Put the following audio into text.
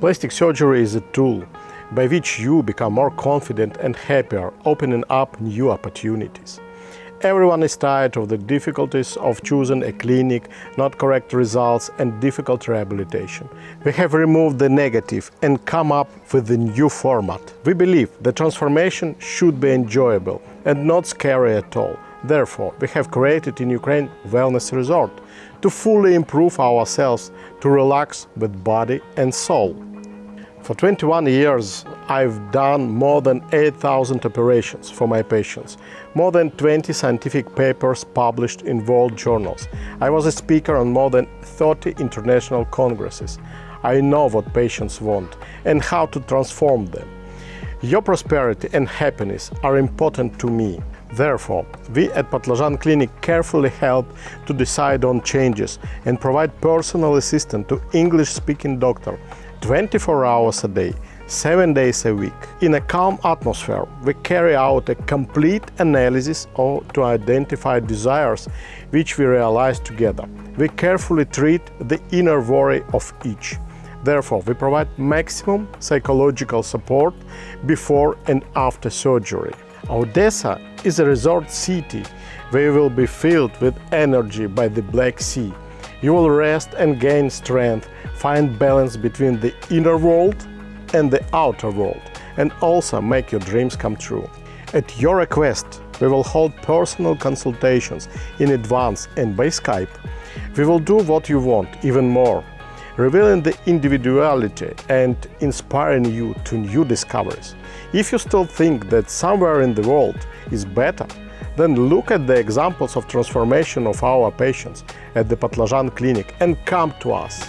Plastic surgery is a tool by which you become more confident and happier, opening up new opportunities. Everyone is tired of the difficulties of choosing a clinic, not correct results and difficult rehabilitation. We have removed the negative and come up with a new format. We believe the transformation should be enjoyable and not scary at all. Therefore, we have created in Ukraine Wellness Resort to fully improve ourselves, to relax with body and soul. For 21 years, I've done more than 8,000 operations for my patients, more than 20 scientific papers published in world journals. I was a speaker on more than 30 international congresses. I know what patients want and how to transform them. Your prosperity and happiness are important to me. Therefore, we at Patlajan Clinic carefully help to decide on changes and provide personal assistance to English-speaking doctor 24 hours a day, 7 days a week. In a calm atmosphere, we carry out a complete analysis of, to identify desires which we realize together. We carefully treat the inner worry of each. Therefore, we provide maximum psychological support before and after surgery. Odessa is a resort city where you will be filled with energy by the Black Sea. You will rest and gain strength, find balance between the inner world and the outer world, and also make your dreams come true. At your request, we will hold personal consultations in advance and by Skype. We will do what you want, even more, revealing the individuality and inspiring you to new discoveries. If you still think that somewhere in the world is better, then look at the examples of transformation of our patients at the Patlajan Clinic and come to us.